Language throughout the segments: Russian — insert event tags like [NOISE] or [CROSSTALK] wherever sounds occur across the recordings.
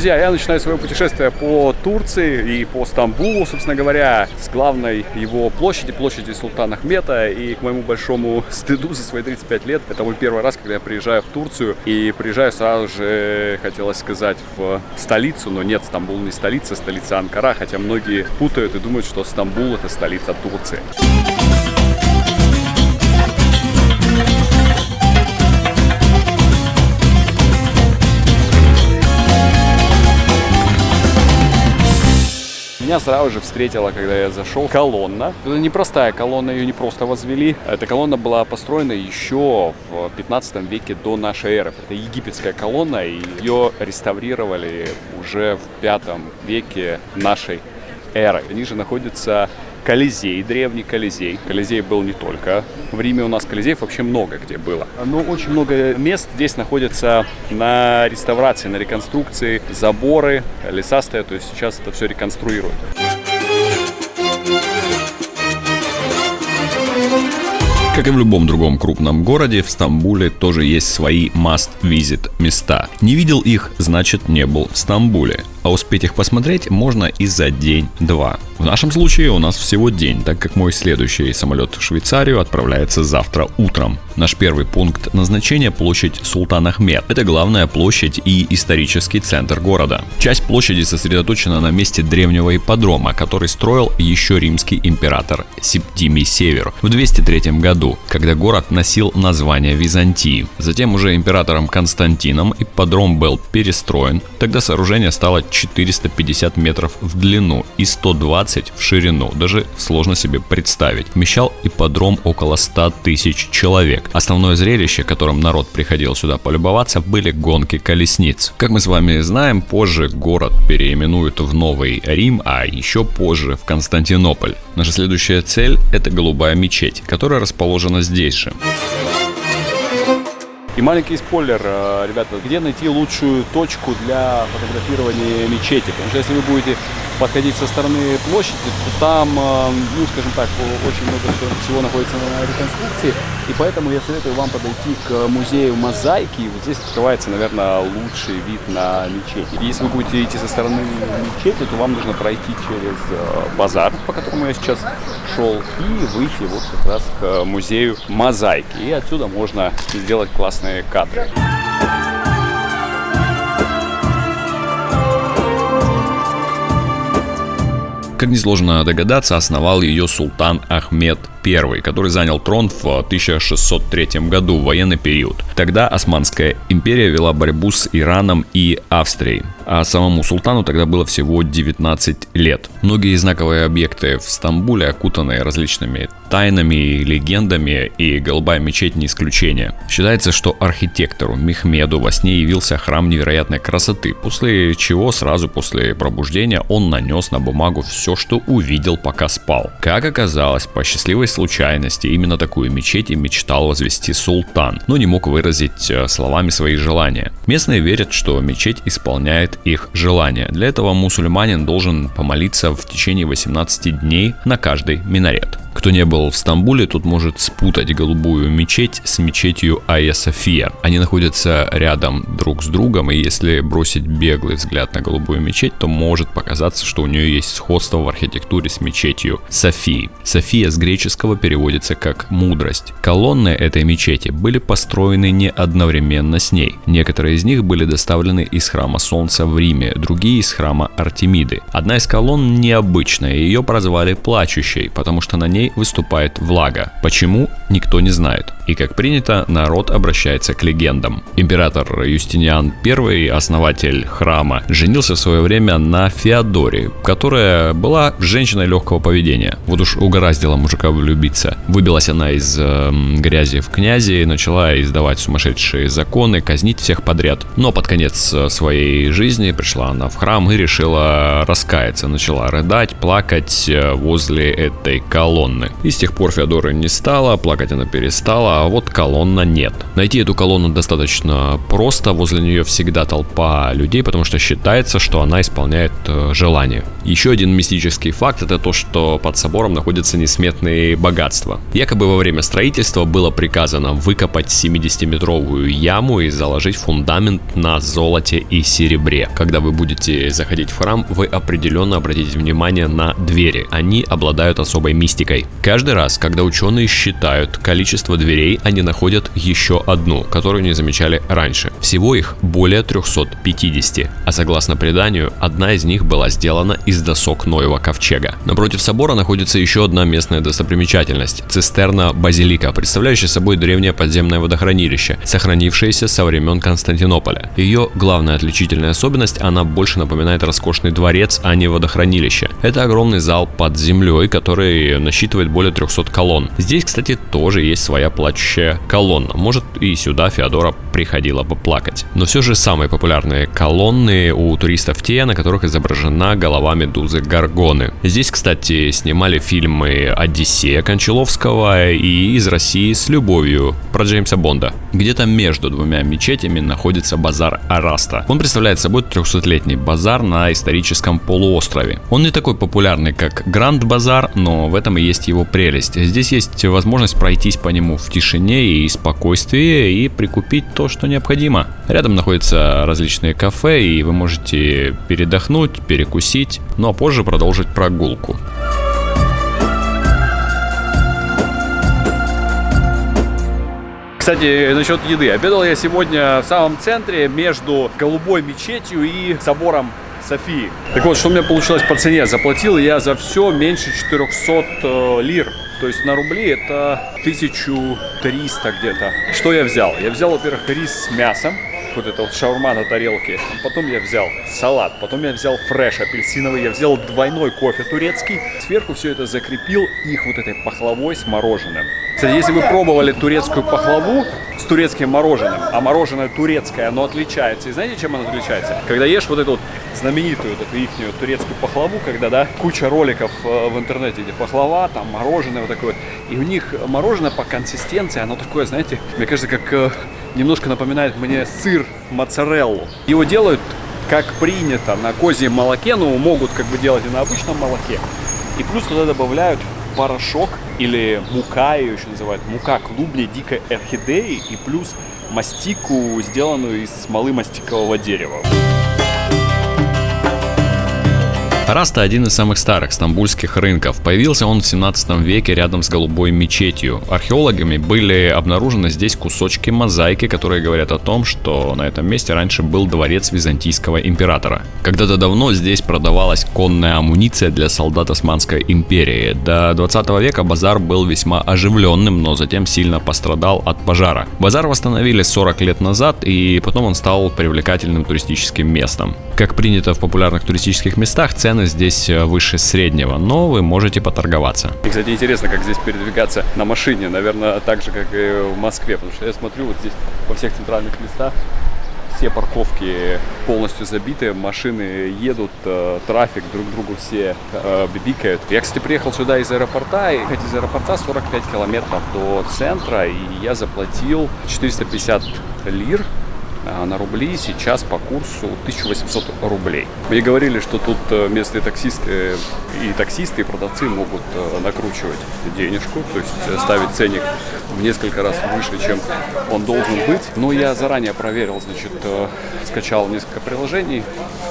Друзья, я начинаю свое путешествие по Турции и по Стамбулу, собственно говоря, с главной его площади, площади Султана Ахмета. И к моему большому [LAUGHS] стыду за свои 35 лет, это мой первый раз, когда я приезжаю в Турцию. И приезжаю сразу же, хотелось сказать, в столицу, но нет, Стамбул не столица, столица Анкара, хотя многие путают и думают, что Стамбул это столица Турции. Меня сразу же встретила, когда я зашел, колонна. Это непростая колонна, ее не просто возвели. Эта колонна была построена еще в 15 веке до нашей эры. Это египетская колонна, и ее реставрировали уже в 5 веке нашей эры. Ниже находится Колизей, древний Колизей. Колизей был не только в Риме, у нас Колизеев вообще много где было. Но очень много мест здесь находится на реставрации, на реконструкции. Заборы, леса стоят, то есть сейчас это все реконструируют. Как и в любом другом крупном городе, в Стамбуле тоже есть свои must-visit места. Не видел их, значит не был в Стамбуле а успеть их посмотреть можно и за день-два. В нашем случае у нас всего день, так как мой следующий самолет в Швейцарию отправляется завтра утром. Наш первый пункт назначения – площадь Султан Ахмед. Это главная площадь и исторический центр города. Часть площади сосредоточена на месте древнего ипподрома, который строил еще римский император Септимий Север в 203 году, когда город носил название Византии. Затем уже императором Константином ипподром был перестроен, тогда сооружение стало 450 метров в длину и 120 в ширину. Даже сложно себе представить. Вмещал ипподром около 100 тысяч человек. Основное зрелище, которым народ приходил сюда полюбоваться, были гонки колесниц. Как мы с вами знаем, позже город переименуют в Новый Рим, а еще позже в Константинополь. Наша следующая цель – это Голубая мечеть, которая расположена здесь же. И маленький спойлер, э, ребята, где найти лучшую точку для фотографирования мечети? Потому что если вы будете подходить со стороны площади, то там, э, ну, скажем так, очень много всего находится на реконструкции, и поэтому я советую вам подойти к музею мозаики, вот здесь открывается, наверное, лучший вид на мечеть. Если вы будете идти со стороны мечети, то вам нужно пройти через э, базар, по которому я сейчас шел, и выйти вот как раз к музею мозаики, и отсюда можно сделать классные кадры. Как несложно догадаться, основал ее султан Ахмед I, который занял трон в 1603 году в военный период. Тогда Османская империя вела борьбу с Ираном и Австрией, а самому султану тогда было всего 19 лет. Многие знаковые объекты в Стамбуле окутаны различными тайнами легендами, и Голубая мечеть не исключение. Считается, что архитектору Мехмеду во сне явился храм невероятной красоты, после чего сразу после пробуждения он нанес на бумагу все, что увидел, пока спал. Как оказалось, по счастливой случайности именно такую мечеть и мечтал возвести султан, но не мог выразить э, словами свои желания. Местные верят, что мечеть исполняет их желания. Для этого мусульманин должен помолиться в течение 18 дней на каждый минарет. Кто не был в Стамбуле, тут может спутать голубую мечеть с мечетью Айя София. Они находятся рядом друг с другом, и если бросить беглый взгляд на голубую мечеть, то может показаться, что у нее есть сходство в архитектуре с мечетью Софии. София с греческого переводится как «мудрость». Колонны этой мечети были построены не одновременно с ней. Некоторые из них были доставлены из храма Солнца в Риме, другие из храма Артемиды. Одна из колонн необычная, ее прозвали «плачущей», потому что на ней выступает влага. Почему, никто не знает. И как принято, народ обращается к легендам. Император Юстиниан I, основатель храма, женился в свое время на Феодоре, которая была женщиной легкого поведения. Вот уж угораздила мужика влюбиться. Выбилась она из э, грязи в князи, начала издавать сумасшедшие законы, казнить всех подряд. Но под конец э, своей жизни пришла она в храм и решила раскаяться. Начала рыдать, плакать э, возле этой колонны. И с тех пор Феодора не стала, плакать она перестала, а вот колонна нет. Найти эту колонну достаточно просто, возле нее всегда толпа людей, потому что считается, что она исполняет э, желание. Еще один мистический факт это то, что под собором находятся несметные богатства. Якобы во время строительства было приказано выкопать 70-метровую яму и заложить фундамент на золоте и серебре. Когда вы будете заходить в храм, вы определенно обратите внимание на двери. Они обладают особой мистикой. Каждый раз, когда ученые считают количество дверей, они находят еще одну, которую не замечали раньше. Всего их более 350, а согласно преданию, одна из них была сделана из досок Ноева ковчега. Напротив собора находится еще одна местная достопримечательность – цистерна Базилика, представляющая собой древнее подземное водохранилище, сохранившееся со времен Константинополя. Ее главная отличительная особенность – она больше напоминает роскошный дворец, а не водохранилище. Это огромный зал под землей, который насчитывает более 300 колонн. Здесь, кстати, тоже есть своя плачущая колонна. Может и сюда Феодора приходила поплакать. Но все же самые популярные колонны у туристов те, на которых изображена голова медузы Гаргоны. Здесь, кстати, снимали фильмы «Одиссея» Кончаловского и «Из России с любовью» про Джеймса Бонда. Где-то между двумя мечетями находится базар Араста. Он представляет собой 300-летний базар на историческом полуострове. Он не такой популярный, как Гранд Базар, но в этом и есть его прелесть. Здесь есть возможность пройтись по нему в тишине и спокойствии и прикупить то, что необходимо. Рядом находятся различные кафе, и вы можете передохнуть, перекусить, ну а позже продолжить прогулку. Кстати, насчет еды. Обедал я сегодня в самом центре между Голубой мечетью и собором Софии. Так вот, что у меня получилось по цене? Заплатил я за все меньше 400 э, лир. То есть на рубли это 1300 где-то. Что я взял? Я взял, во-первых, рис с мясом. Вот это вот шаурма на тарелке. Потом я взял салат. Потом я взял фреш апельсиновый. Я взял двойной кофе турецкий. Сверху все это закрепил их вот этой пахлавой с мороженым. Кстати, если вы пробовали турецкую пахлаву с турецким мороженым, а мороженое турецкое, оно отличается. И знаете, чем оно отличается? Когда ешь вот эту вот знаменитую вот эту их турецкую пахлаву, когда, да, куча роликов э, в интернете, где пахлава, там мороженое вот такое. И у них мороженое по консистенции, оно такое, знаете, мне кажется, как э, немножко напоминает мне сыр моцареллу. Его делают как принято на козьем молоке, но могут как бы делать и на обычном молоке. И плюс туда добавляют порошок или мука, ее еще называют, мука клубней дикой орхидеи и плюс мастику, сделанную из смолы мастикового дерева. Раста один из самых старых стамбульских рынков. Появился он в 17 веке рядом с Голубой мечетью. Археологами были обнаружены здесь кусочки мозаики, которые говорят о том, что на этом месте раньше был дворец византийского императора. Когда-то давно здесь продавалась конная амуниция для солдат Османской империи. До 20 века базар был весьма оживленным, но затем сильно пострадал от пожара. Базар восстановили 40 лет назад, и потом он стал привлекательным туристическим местом. Как принято в популярных туристических местах, цены здесь э, выше среднего, но вы можете поторговаться. И, кстати, интересно, как здесь передвигаться на машине, наверное, так же, как и в Москве, потому что я смотрю вот здесь во всех центральных местах все парковки полностью забиты, машины едут, э, трафик друг другу все э, бибикают. Я, кстати, приехал сюда из аэропорта, и из аэропорта 45 километров до центра, и я заплатил 450 лир на рубли сейчас по курсу 1800 рублей. Мне говорили, что тут э, местные таксисты и таксисты, и продавцы могут э, накручивать денежку, то есть э, ставить ценник в несколько раз выше, чем он должен быть. Но я заранее проверил, значит, скачал несколько приложений,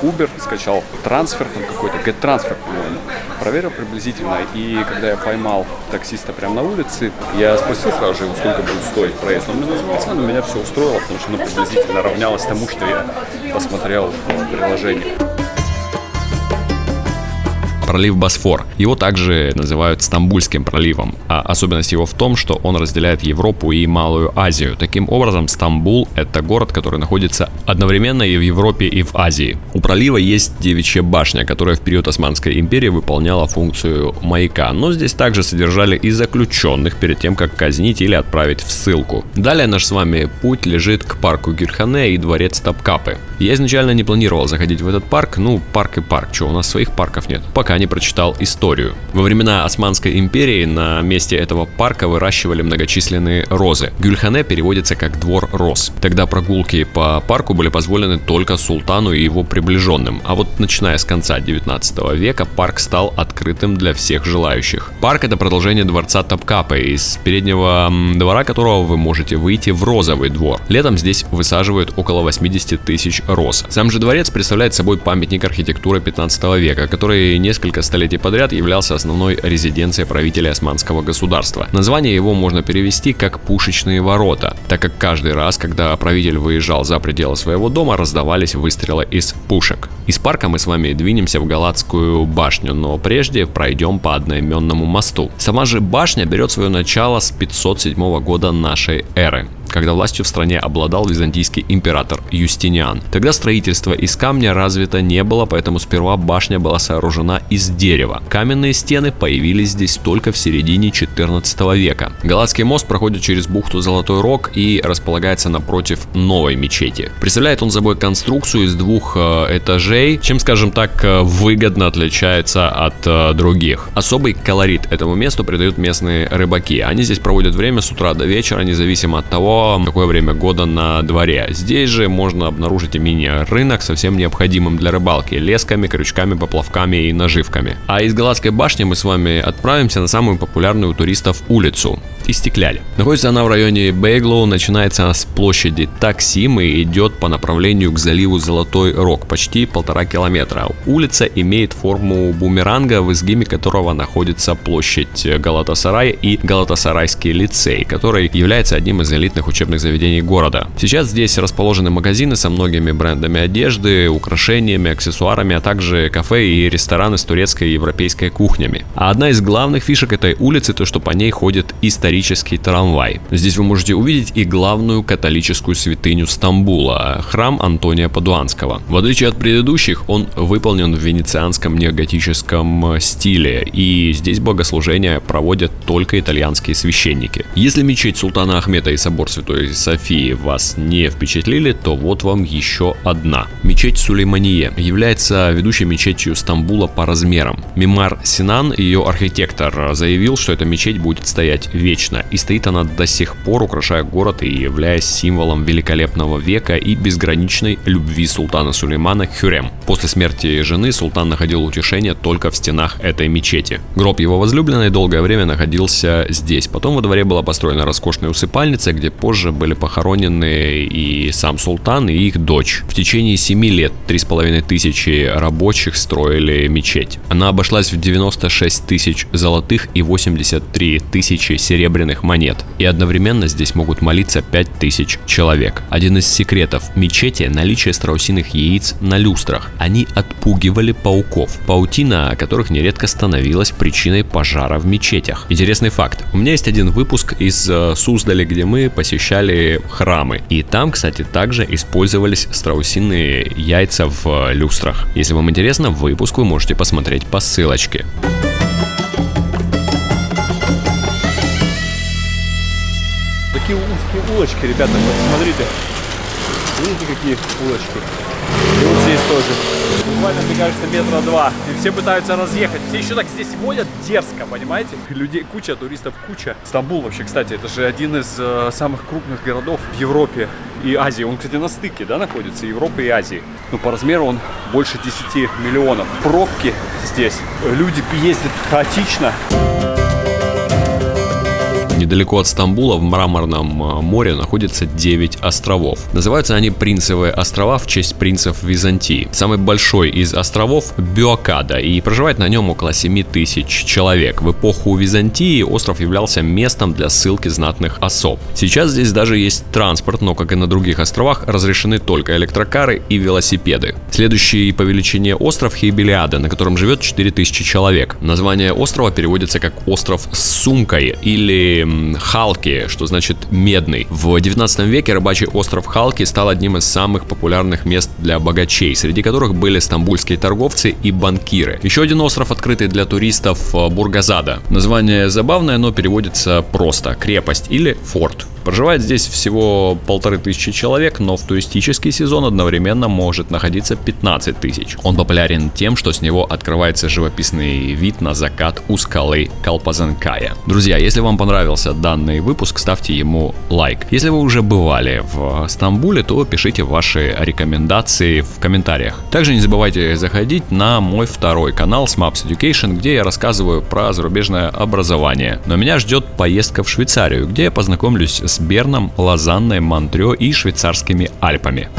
Uber, скачал трансфер там какой-то, GetTransfer, по-моему, проверил приблизительно, и когда я поймал таксиста прямо на улице, я спросил сразу же, сколько будет стоить проезд. Он мне назвал цену, меня все устроило, потому что ну, приблизительно равнялось тому, что я посмотрел в приложении пролив Босфор. Его также называют Стамбульским проливом, а особенность его в том, что он разделяет Европу и Малую Азию. Таким образом, Стамбул — это город, который находится одновременно и в Европе, и в Азии. У пролива есть девичья башня, которая в период Османской империи выполняла функцию маяка, но здесь также содержали и заключенных перед тем, как казнить или отправить в ссылку. Далее наш с вами путь лежит к парку Гюрхане и дворец Топкапы. Я изначально не планировал заходить в этот парк, ну парк и парк, что у нас своих парков нет. Пока не прочитал историю. Во времена Османской империи на месте этого парка выращивали многочисленные розы. Гюльхане переводится как «двор роз». Тогда прогулки по парку были позволены только султану и его приближенным, а вот начиная с конца 19 века парк стал открытым для всех желающих. Парк это продолжение дворца Топкапы, из переднего двора которого вы можете выйти в розовый двор. Летом здесь высаживают около 80 тысяч роз. Сам же дворец представляет собой памятник архитектуры 15 века, который несколько столетий подряд являлся основной резиденцией правителя османского государства. Название его можно перевести как «пушечные ворота», так как каждый раз, когда правитель выезжал за пределы своего дома, раздавались выстрелы из пушек. Из парка мы с вами двинемся в Галатскую башню, но прежде пройдем по одноименному мосту. Сама же башня берет свое начало с 507 года нашей эры когда властью в стране обладал византийский император Юстиниан. Тогда строительство из камня развито не было, поэтому сперва башня была сооружена из дерева. Каменные стены появились здесь только в середине 14 века. Галатский мост проходит через бухту Золотой Рог и располагается напротив новой мечети. Представляет он собой конструкцию из двух э, этажей, чем, скажем так, э, выгодно отличается от э, других. Особый колорит этому месту придают местные рыбаки. Они здесь проводят время с утра до вечера, независимо от того, какое время года на дворе. Здесь же можно обнаружить мини-рынок со всем необходимым для рыбалки, лесками, крючками, поплавками и наживками. А из Галатской башни мы с вами отправимся на самую популярную у туристов улицу Истекляли. Находится она в районе Бейглоу, начинается с площади Таксим и идет по направлению к заливу Золотой Рог, почти полтора километра. Улица имеет форму бумеранга, в изгибе которого находится площадь Галатасарай и Галатасарайский лицей, который является одним из элитных учебных заведений города. Сейчас здесь расположены магазины со многими брендами одежды, украшениями, аксессуарами, а также кафе и рестораны с турецкой и европейской кухнями. А одна из главных фишек этой улицы то, что по ней ходит исторический трамвай. Здесь вы можете увидеть и главную католическую святыню Стамбула, храм Антония Падуанского. В отличие от предыдущих, он выполнен в венецианском неоготическом стиле, и здесь богослужения проводят только итальянские священники. Если мечеть Султана Ахмета и собор Святой Софии вас не впечатлили, то вот вам еще одна. Мечеть Сулеймание является ведущей мечетью Стамбула по размерам. Мимар Синан, ее архитектор, заявил, что эта мечеть будет стоять вечно, и стоит она до сих пор, украшая город и являясь символом великолепного века и безграничной любви султана Сулеймана к Хюрем. После смерти жены султан находил утешение только в стенах этой мечети. Гроб его возлюбленной долгое время находился здесь. Потом во дворе была построена роскошная усыпальница, где позже были похоронены и сам султан, и их дочь. В течение 7 лет 3,5 тысячи рабочих строили мечеть. Она обошлась в 96 тысяч золотых и 83 тысячи серебряных монет. И одновременно здесь могут молиться 5 тысяч человек. Один из секретов мечети – наличие страусиных яиц на люстрах. Они отпугивали пауков, паутина которых нередко становилась причиной пожара в мечетях. Интересный факт. У меня есть один выпуск из э, Суздали, где мы посещали храмы. И там, кстати, также использовались страусиные яйца в люстрах. Если вам интересно, выпуск вы можете посмотреть по ссылочке. Такие узкие улочки, ребята, вот смотрите. Видите, какие улочки? И вот здесь тоже. Буквально, мне кажется, метра два. И все пытаются разъехать. Все еще так здесь водят дерзко, понимаете? Людей куча, туристов куча. Стамбул вообще, кстати, это же один из э, самых крупных городов в Европе и Азии. Он, кстати, на стыке, да, находится, Европы и Азии. Ну, по размеру он больше 10 миллионов. Пробки здесь. Люди ездят хаотично. Недалеко от Стамбула в Мраморном э, море находится 9 островов. Называются они Принцевые острова в честь принцев Византии. Самый большой из островов Биокада и проживает на нем около 7 тысяч человек. В эпоху Византии остров являлся местом для ссылки знатных особ. Сейчас здесь даже есть транспорт, но как и на других островах разрешены только электрокары и велосипеды. Следующий по величине остров Хейбелиада, на котором живет 4000 человек. Название острова переводится как остров с сумкой или м, Халки, что значит медный. В 19 веке рыбачий остров Халки стал одним из самых популярных мест для богачей, среди которых были стамбульские торговцы и банкиры. Еще один остров, открытый для туристов, э, Бургазада. Название забавное, но переводится просто «крепость» или «форт». Проживает здесь всего полторы тысячи человек, но в туристический сезон одновременно может находиться 15 тысяч. Он популярен тем, что с него открывается живописный вид на закат у скалы Калпазанкая. Друзья, если вам понравился данный выпуск, ставьте ему лайк. Если вы уже бывали в Стамбуле, то пишите ваши рекомендации в комментариях. Также не забывайте заходить на мой второй канал Smaps Education, где я рассказываю про зарубежное образование. Но меня ждет поездка в Швейцарию, где я познакомлюсь с Берном, Лозанной, Монтрё и швейцарскими Альпами.